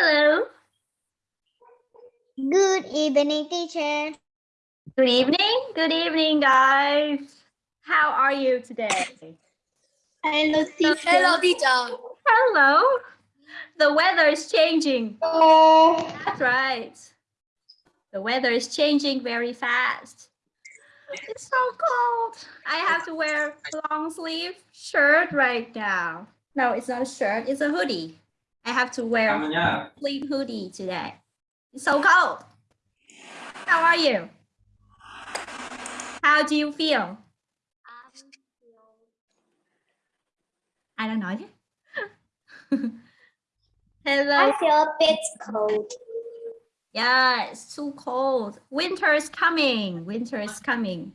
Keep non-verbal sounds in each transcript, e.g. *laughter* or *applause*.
Hello. Good evening, teacher. Good evening. Good evening, guys. How are you today? Hello, teacher. Hello, teacher. Hello. The weather is changing. Oh. That's right. The weather is changing very fast. It's so cold. I have to wear long sleeve shirt right now. No, it's not a shirt. It's a hoodie. I have to wear a ơn nhá. sleeve hoodie today. It's so cold. How are you? How do you feel? Ai đang nói thế? Hello. I feel a bit cold. Yeah, it's too cold. Winter is coming. Winter is coming.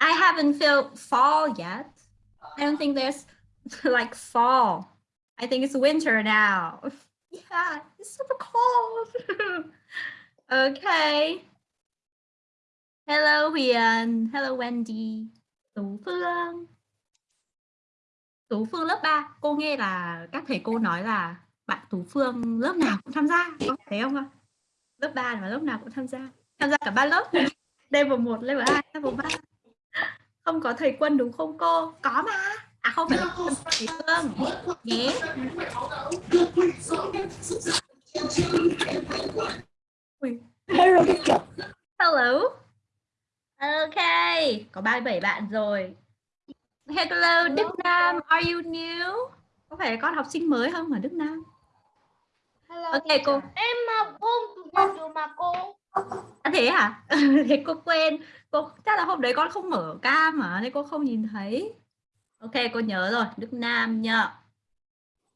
I haven't felt fall yet. I don't think there's *laughs* like fall. I think it's winter now. *laughs* Yeah, it's super cold. *laughs* okay. Hello Huyền. Hello Wendy. Tú Phương. Tú Phương lớp 3. Cô nghe là các thầy cô nói là bạn Tú Phương lớp nào cũng tham gia. Có thấy không ạ? lớp 3 mà lớp nào cũng tham gia tham gia cả ba lớp level 1, level 2, level 3 không có thầy quân đúng không cô có mà à không phải là thầy phương nhé. Hello, ok có 37 bạn rồi. Hello Đức Nam are you new? Có phải con học sinh mới không ở Đức Nam? Hello, ok cô. Em mà nhật rồi mà cô. À, thế hả? *laughs* thế cô quên. Cô chắc là hôm đấy con không mở cam mà nên cô không nhìn thấy. Ok, cô nhớ rồi. Đức Nam nhá.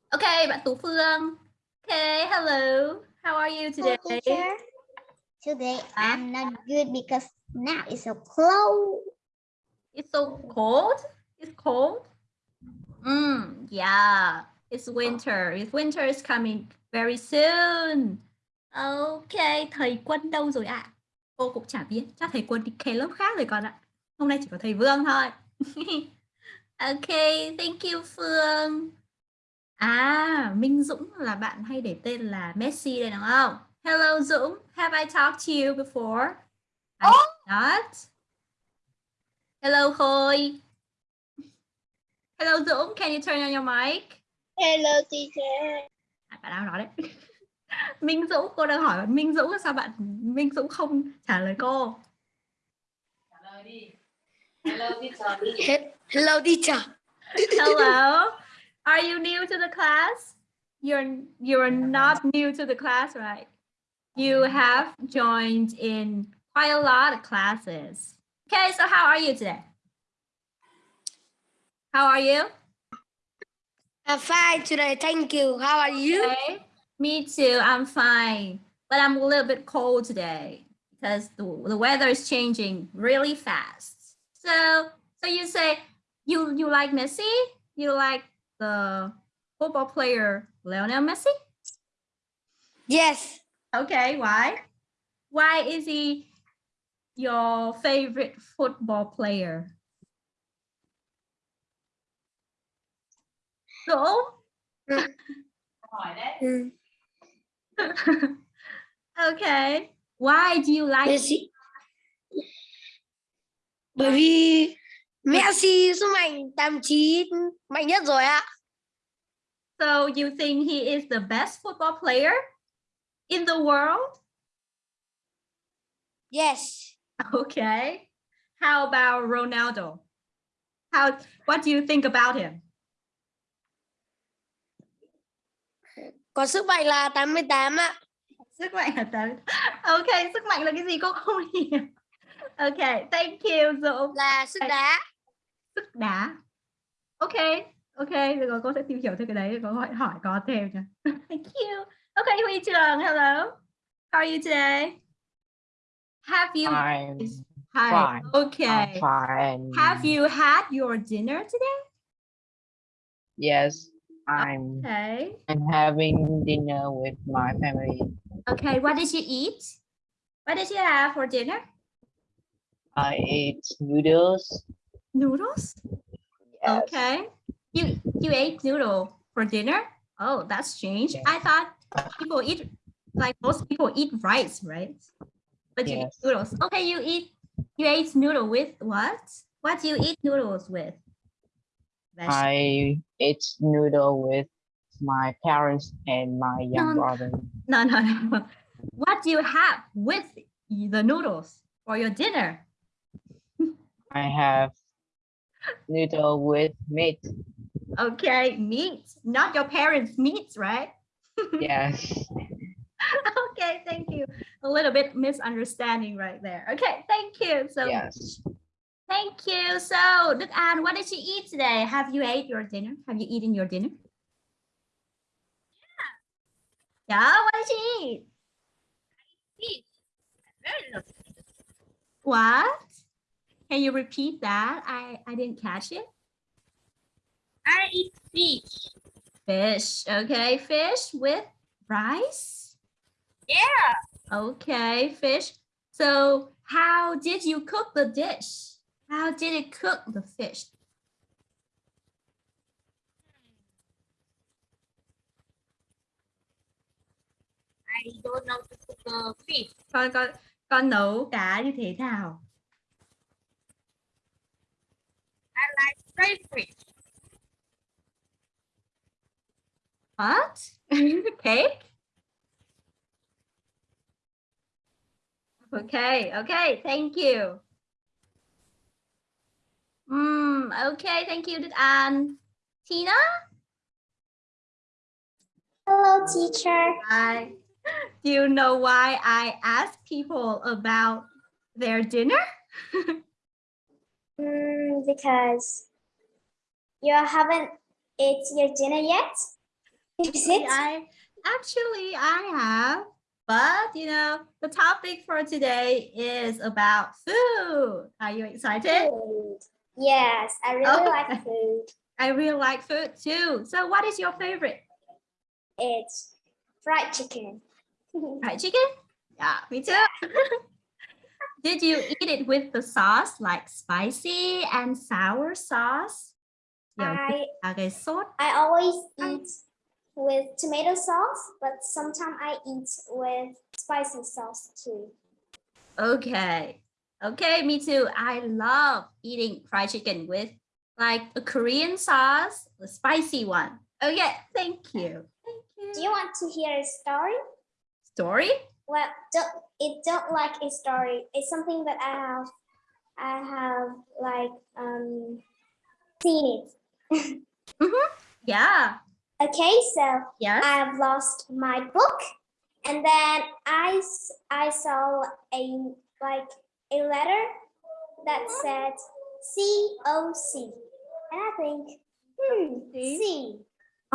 Ok, bạn Tú Phương. Ok, hello. How are you today? teacher. Today? I'm not good because now it's so cold. It's so cold. It's cold. Mm, yeah. It's winter. It's winter is coming very soon. Ok, thầy Quân đâu rồi ạ? Cô cũng chả biết. Chắc thầy Quân đi kê lớp khác rồi con ạ. Hôm nay chỉ có thầy Vương thôi. *laughs* ok, thank you Phương. À, Minh Dũng là bạn hay để tên là Messi đây đúng không? Hello Dũng, have I talked to you before? I not. Hello Khôi. Hello Dũng, can you turn on your mic? Hello, teacher. À, bạn nào nói đấy. *laughs* Minh Dũng, cô đang hỏi bạn Minh Dũng sao bạn Minh Dũng không trả lời cô? He- Hello, teacher. Hello. Teacher. Hello. *laughs* Are you new to the class? You're you're not new to the class, right? You have joined in quite a lot of classes. Okay, so how are you today? How are you? I'm fine today. Thank you. How are you? Okay. Me too. I'm fine, but I'm a little bit cold today because the, the weather is changing really fast. So, so you say you you like Messi? You like the football player Lionel Messi? Yes. Okay, why? Why is he your favorite football player? So, Mm. *laughs* okay. Why do you like Messi. Bởi vì Messi sức mạnh 89 mạnh nhất rồi ạ. So you think he is the best football player in the world? Yes. Okay. How about Ronaldo? How what do you think about him? Có sức mạnh là 88 ạ. Sức mạnh là tới. *laughs* Okay, sức mạnh là cái gì cô không hiểu. Okay, thank you Dũng. Là sức đá. Sức đá. Okay, okay, được rồi cô sẽ tìm hiểu thêm cái đấy có hỏi hỏi có thêm nha. *laughs* Thank you. Okay, Huy Trường, hello. How are you today? Have you I'm Hi. fine. Okay. I'm fine. Have you had your dinner today? Yes, I'm. Okay. I'm having dinner with my family. Okay, what did you eat? What did you have for dinner? I ate noodles. Noodles? Yes. Okay. You you ate noodle for dinner? Oh, that's strange. Yes. I thought people eat like most people eat rice, right? But you eat noodles. Okay, you eat you ate noodle with what? What do you eat noodles with? Veg- I ate noodle with my parents and my young No, brother. No, no, no. *laughs* What do you have with the noodles for your dinner? I have noodle with meat. Okay, meat, not your parents' meat, right? Yes. *laughs* okay, thank you. A little bit misunderstanding right there. Okay, thank you. So Yes. thank you. So Đức An, what did you eat today? Have you ate your dinner? Have you eaten your dinner? Yeah. Yeah, what did you eat? I eat. Very lovely. What? Can you repeat that? I, I didn't catch it. I eat fish. Fish. Okay, fish with rice. Yeah. Okay, fish. So how did you cook the dish? How did it cook the fish? I don't know to cook the fish. Con con con nấu cá như thế nào? Like. What? *laughs* Cake? Okay, okay, thank you. Mm, okay, thank you, Đức An. Tina? Hello, teacher. Hi. Do you know why I ask people about their dinner? *laughs* Mm, because you haven't ate your dinner yet. Is it? I actually I have, but you know, the topic for today is about food. Are you excited? Food. Yes, I really Oh. like food. *laughs* I really like food too. So what is your favorite? It's fried chicken. *laughs* Fried chicken? Yeah, me too. *laughs* Did you eat it with the sauce like spicy and sour sauce? I là cái sốt I always um, eat with tomato sauce, but sometimes I eat with spicy sauce too. Okay. Okay, me too. I love eating fried chicken with like a Korean sauce, the spicy one. Okay, thank you. Thank you. Do you want to hear a story? Story? Well, don't, it don't like a story. It's something that I have, I have like um seen it. Yeah. Okay, so Yes. I have lost my book, and then I I saw a like a letter that said C O C, and I think hmm? C. C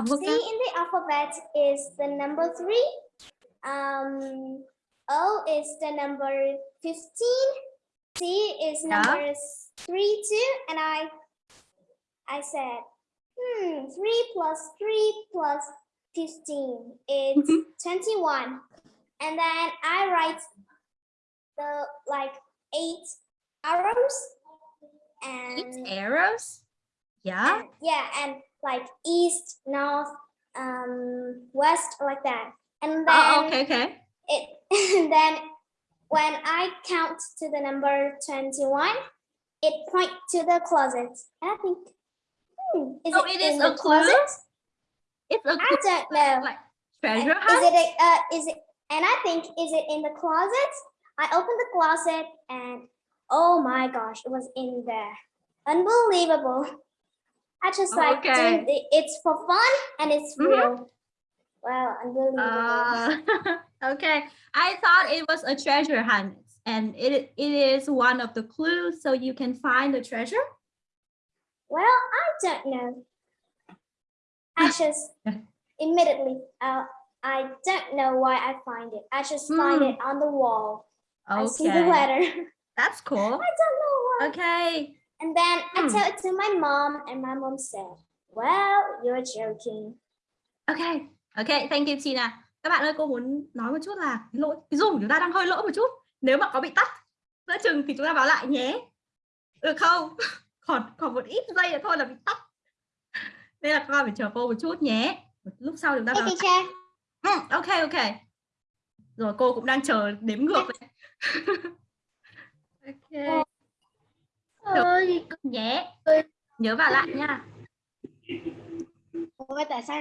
in the alphabet is the number three. Um, O is the number 15. C is Yeah. number s- three, two. And I, I said, hmm, three plus three plus 15 is Mhm. 21. And then I write the like eight arrows and Eight arrows? Yeah. and- yeah, and like east, north, um, west, like that. And then Oh, okay, okay. It *laughs* then when I count to the number 21, it point to the closet. And I think, hmm, is Oh, it, it is in a the clue? closet? It's a I don't know. like treasure hunt. Is it a, uh, is it and I think is it in the closet? I opened the closet and oh my gosh, it was in there. Unbelievable. I just like Okay. it, it's for fun and it's Mhm. real. Wow, unbelievable. Uh, *laughs* okay. I thought it was a treasure hunt and it, it is one of the clues so you can find the treasure. well, I don't know. I just immediately uh, I don't know why I find it. I just find Hmm. it on the wall. Okay. I see the letter. That's cool. *laughs* I don't know why. Okay. And then I Hmm. tell it to my mom, and my mom said, Well, you're joking. Ok, ok, thank you Tina. các bạn ơi cô muốn nói một chút là lỗi cái zoom của chúng ta đang hơi lỗi một chút. Nếu mà có bị tắt giữa chừng thì chúng ta báo lại nhé. Được không. *laughs* Còn còn một ít giây nữa thôi là bị tắt. Nên là con phải chờ cô một chút nhé. Lúc sau chúng ta báo. Ừ, ok ok. Rồi cô cũng đang chờ đếm ngược đấy. *laughs* ok. Được. nhé. Nhớ vào lại nha. Tại sao